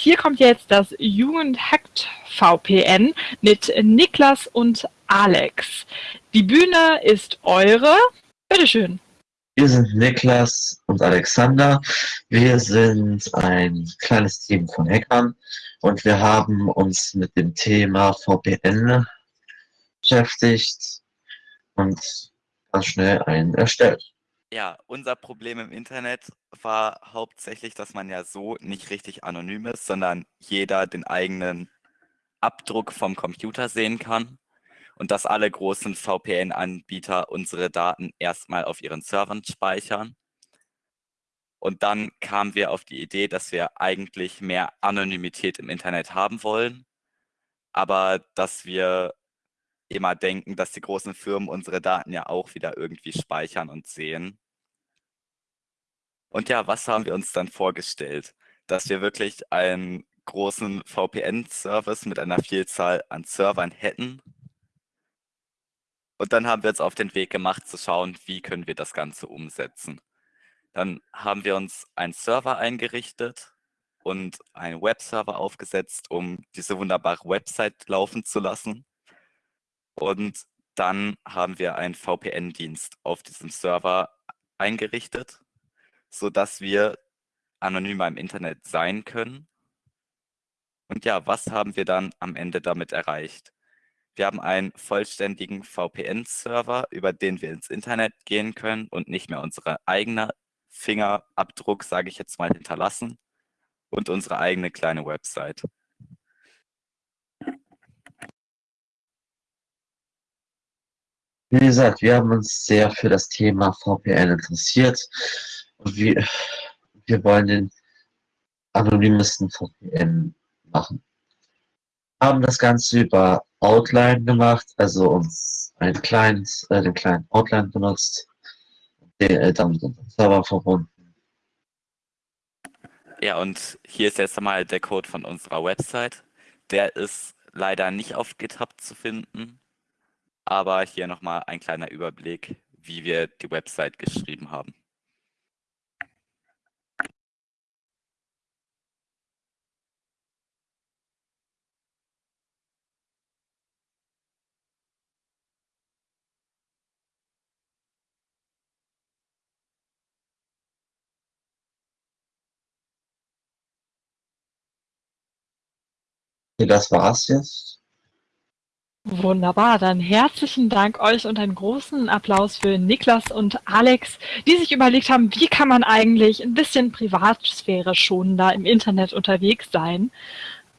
Hier kommt jetzt das Jugendhackt VPN mit Niklas und Alex. Die Bühne ist eure. Bitteschön. Wir sind Niklas und Alexander. Wir sind ein kleines Team von Hackern und wir haben uns mit dem Thema VPN beschäftigt und ganz schnell einen erstellt. Ja, unser Problem im Internet war hauptsächlich, dass man ja so nicht richtig anonym ist, sondern jeder den eigenen Abdruck vom Computer sehen kann und dass alle großen VPN-Anbieter unsere Daten erstmal auf ihren Servern speichern. Und dann kamen wir auf die Idee, dass wir eigentlich mehr Anonymität im Internet haben wollen, aber dass wir immer denken, dass die großen Firmen unsere Daten ja auch wieder irgendwie speichern und sehen. Und ja, was haben wir uns dann vorgestellt? Dass wir wirklich einen großen VPN-Service mit einer Vielzahl an Servern hätten. Und dann haben wir uns auf den Weg gemacht zu schauen, wie können wir das Ganze umsetzen. Dann haben wir uns einen Server eingerichtet und einen Webserver aufgesetzt, um diese wunderbare Website laufen zu lassen. Und dann haben wir einen VPN-Dienst auf diesem Server eingerichtet, sodass wir anonymer im Internet sein können. Und ja, was haben wir dann am Ende damit erreicht? Wir haben einen vollständigen VPN-Server, über den wir ins Internet gehen können und nicht mehr unsere eigene Fingerabdruck, sage ich jetzt mal, hinterlassen und unsere eigene kleine Website. Wie gesagt, wir haben uns sehr für das Thema VPN interessiert und wir, wir wollen den anonymsten VPN machen. Haben das Ganze über Outline gemacht, also uns ein kleines, äh, den kleinen Outline benutzt, den, äh, dann mit unserem Server verbunden. Ja, und hier ist jetzt einmal der Code von unserer Website. Der ist leider nicht auf GitHub zu finden. Aber hier nochmal ein kleiner Überblick, wie wir die Website geschrieben haben. Das war's jetzt. Wunderbar, dann herzlichen Dank euch und einen großen Applaus für Niklas und Alex, die sich überlegt haben, wie kann man eigentlich ein bisschen Privatsphäre schonender im Internet unterwegs sein.